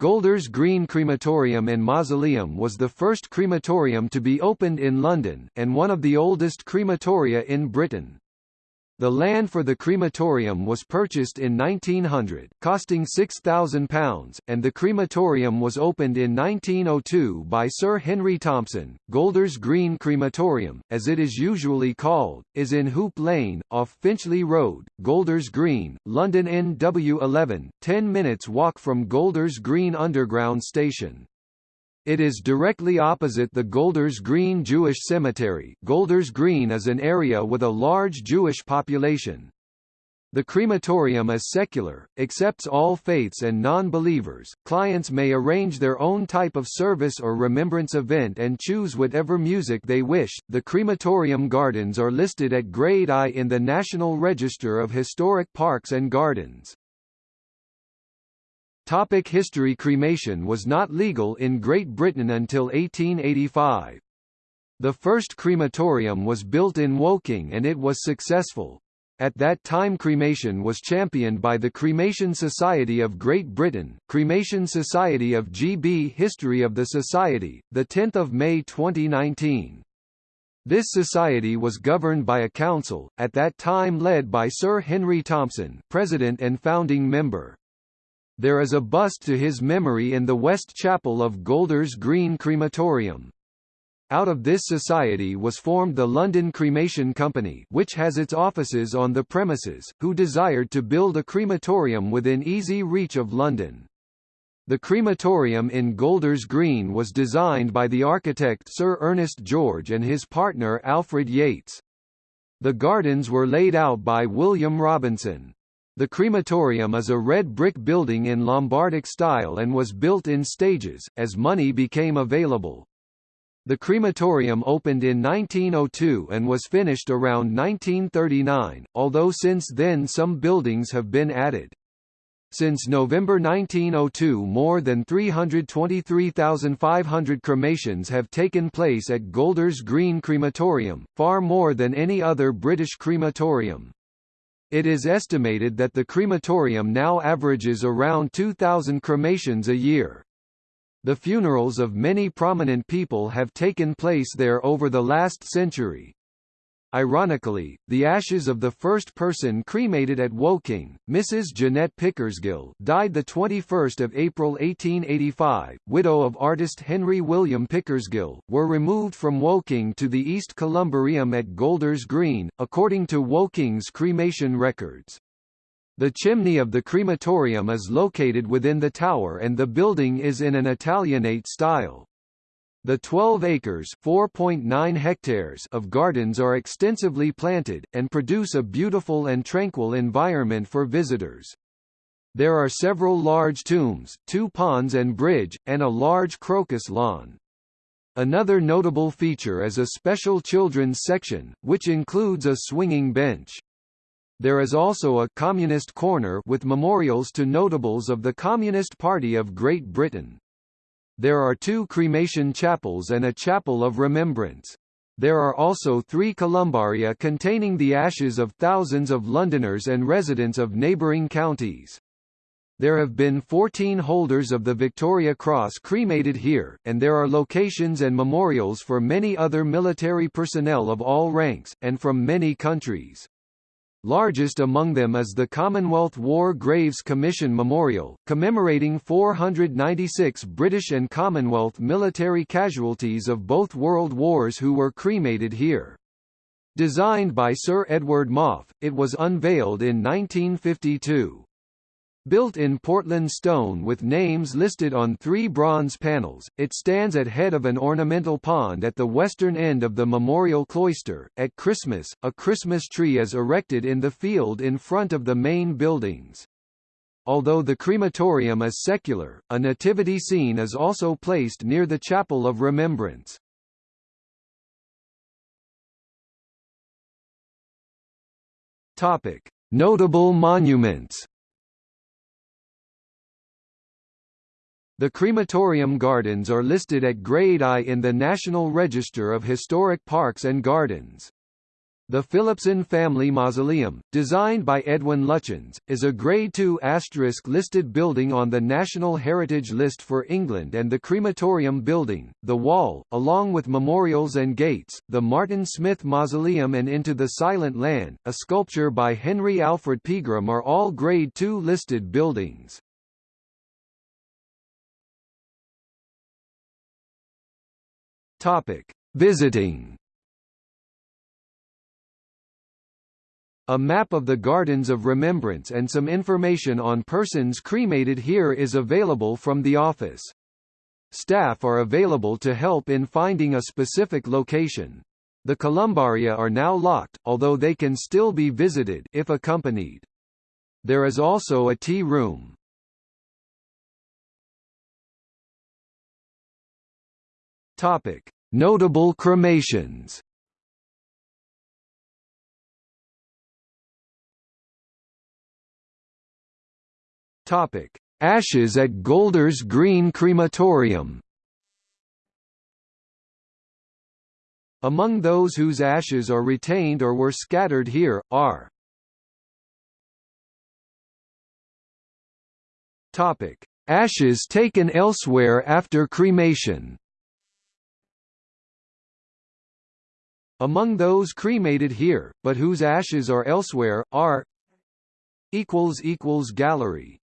Golders Green Crematorium and Mausoleum was the first crematorium to be opened in London, and one of the oldest crematoria in Britain. The land for the crematorium was purchased in 1900, costing £6,000, and the crematorium was opened in 1902 by Sir Henry Thompson. Golders Green Crematorium, as it is usually called, is in Hoop Lane, off Finchley Road, Golders Green, London NW11, 10 minutes walk from Golders Green Underground Station. It is directly opposite the Golders Green Jewish Cemetery. Golders Green is an area with a large Jewish population. The crematorium is secular, accepts all faiths and non-believers. Clients may arrange their own type of service or remembrance event and choose whatever music they wish. The crematorium gardens are listed at Grade I in the National Register of Historic Parks and Gardens. Topic history Cremation was not legal in Great Britain until 1885. The first crematorium was built in Woking and it was successful. At that time cremation was championed by the Cremation Society of Great Britain, Cremation Society of GB History of the Society, 10 May 2019. This society was governed by a council, at that time led by Sir Henry Thompson president and founding member. There is a bust to his memory in the West Chapel of Golders Green Crematorium. Out of this society was formed the London Cremation Company which has its offices on the premises, who desired to build a crematorium within easy reach of London. The crematorium in Golders Green was designed by the architect Sir Ernest George and his partner Alfred Yates. The gardens were laid out by William Robinson. The crematorium is a red brick building in Lombardic style and was built in stages, as money became available. The crematorium opened in 1902 and was finished around 1939, although since then some buildings have been added. Since November 1902 more than 323,500 cremations have taken place at Golders Green Crematorium, far more than any other British crematorium. It is estimated that the crematorium now averages around 2,000 cremations a year. The funerals of many prominent people have taken place there over the last century. Ironically, the ashes of the first person cremated at Woking, Mrs. Jeanette Pickersgill, died 21 April 1885, widow of artist Henry William Pickersgill, were removed from Woking to the East Columbarium at Golders Green, according to Woking's cremation records. The chimney of the crematorium is located within the tower and the building is in an Italianate style. The 12 acres (4.9 hectares) of gardens are extensively planted, and produce a beautiful and tranquil environment for visitors. There are several large tombs, two ponds and bridge, and a large crocus lawn. Another notable feature is a special children's section, which includes a swinging bench. There is also a Communist corner with memorials to notables of the Communist Party of Great Britain. There are two cremation chapels and a chapel of remembrance. There are also three columbaria containing the ashes of thousands of Londoners and residents of neighbouring counties. There have been 14 holders of the Victoria Cross cremated here, and there are locations and memorials for many other military personnel of all ranks, and from many countries. Largest among them is the Commonwealth War Graves Commission Memorial, commemorating 496 British and Commonwealth military casualties of both World Wars who were cremated here. Designed by Sir Edward Maufe, it was unveiled in 1952. Built in Portland stone with names listed on three bronze panels, it stands at head of an ornamental pond at the western end of the memorial cloister. At Christmas, a Christmas tree is erected in the field in front of the main buildings. Although the crematorium is secular, a nativity scene is also placed near the Chapel of Remembrance. Topic: Notable monuments. The crematorium gardens are listed at Grade I in the National Register of Historic Parks and Gardens. The Philipson Family Mausoleum, designed by Edwin Lutyens, is a Grade II asterisk listed building on the National Heritage List for England and the Crematorium Building, the Wall, along with memorials and gates, the Martin Smith Mausoleum and Into the Silent Land, a sculpture by Henry Alfred Pegram are all Grade II listed buildings. Visiting A map of the Gardens of Remembrance and some information on persons cremated here is available from the office. Staff are available to help in finding a specific location. The columbaria are now locked, although they can still be visited if accompanied. There is also a tea room. Topic: Notable cremations. Topic: Ashes at Golders Green Crematorium. Among those whose ashes are retained or were scattered here, are Topic: Ashes taken elsewhere after cremation. Among those cremated here, but whose ashes are elsewhere, are Gallery